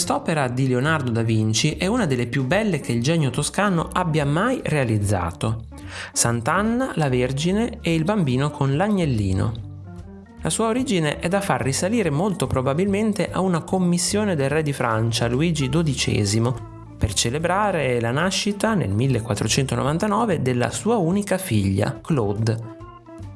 Quest'opera di Leonardo da Vinci è una delle più belle che il genio toscano abbia mai realizzato. Sant'Anna, la Vergine e il bambino con l'agnellino. La sua origine è da far risalire molto probabilmente a una commissione del re di Francia, Luigi XII, per celebrare la nascita nel 1499 della sua unica figlia, Claude.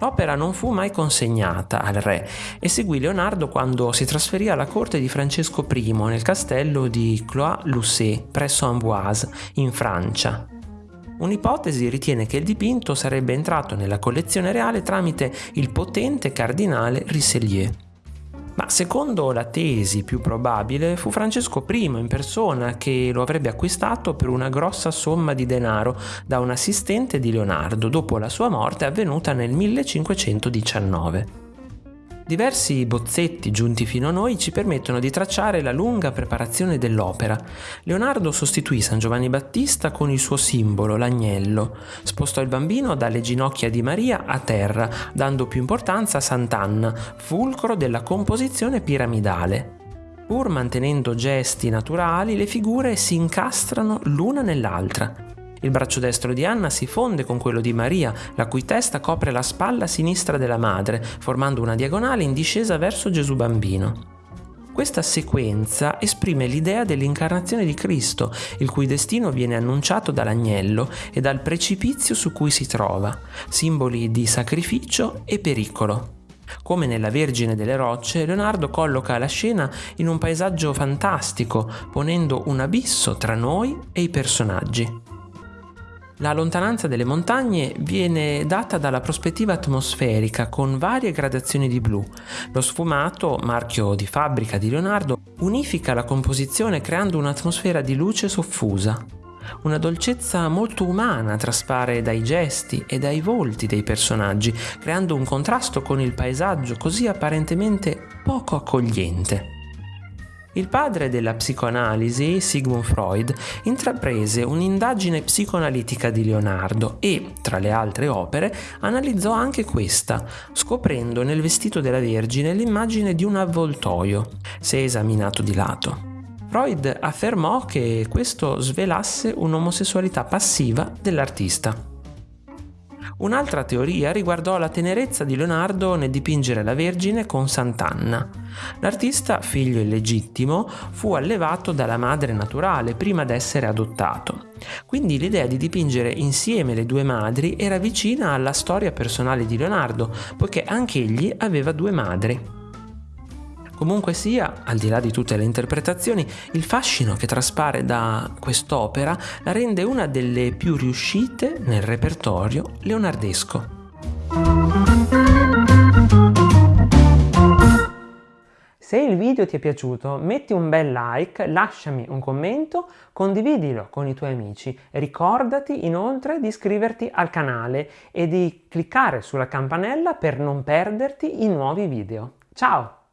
L'opera non fu mai consegnata al re e seguì Leonardo quando si trasferì alla corte di Francesco I nel castello di Clois-Lucé presso Amboise, in Francia. Un'ipotesi ritiene che il dipinto sarebbe entrato nella collezione reale tramite il potente cardinale Richelieu. Ma secondo la tesi più probabile fu Francesco I in persona che lo avrebbe acquistato per una grossa somma di denaro da un assistente di Leonardo dopo la sua morte avvenuta nel 1519. Diversi bozzetti giunti fino a noi ci permettono di tracciare la lunga preparazione dell'opera. Leonardo sostituì San Giovanni Battista con il suo simbolo, l'agnello. Spostò il bambino dalle ginocchia di Maria a terra, dando più importanza a Sant'Anna, fulcro della composizione piramidale. Pur mantenendo gesti naturali, le figure si incastrano l'una nell'altra. Il braccio destro di Anna si fonde con quello di Maria, la cui testa copre la spalla sinistra della madre, formando una diagonale in discesa verso Gesù bambino. Questa sequenza esprime l'idea dell'incarnazione di Cristo, il cui destino viene annunciato dall'agnello e dal precipizio su cui si trova, simboli di sacrificio e pericolo. Come nella Vergine delle Rocce, Leonardo colloca la scena in un paesaggio fantastico, ponendo un abisso tra noi e i personaggi. La lontananza delle montagne viene data dalla prospettiva atmosferica con varie gradazioni di blu. Lo sfumato, marchio di fabbrica di Leonardo, unifica la composizione creando un'atmosfera di luce soffusa. Una dolcezza molto umana traspare dai gesti e dai volti dei personaggi, creando un contrasto con il paesaggio così apparentemente poco accogliente. Il padre della psicoanalisi, Sigmund Freud, intraprese un'indagine psicoanalitica di Leonardo e, tra le altre opere, analizzò anche questa, scoprendo nel vestito della Vergine l'immagine di un avvoltoio, se esaminato di lato. Freud affermò che questo svelasse un'omosessualità passiva dell'artista. Un'altra teoria riguardò la tenerezza di Leonardo nel dipingere la Vergine con Sant'Anna. L'artista, figlio illegittimo, fu allevato dalla madre naturale prima d'essere adottato. Quindi l'idea di dipingere insieme le due madri era vicina alla storia personale di Leonardo, poiché anche egli aveva due madri. Comunque sia, al di là di tutte le interpretazioni, il fascino che traspare da quest'opera la rende una delle più riuscite nel repertorio leonardesco. Se il video ti è piaciuto metti un bel like, lasciami un commento, condividilo con i tuoi amici. Ricordati inoltre di iscriverti al canale e di cliccare sulla campanella per non perderti i nuovi video. Ciao!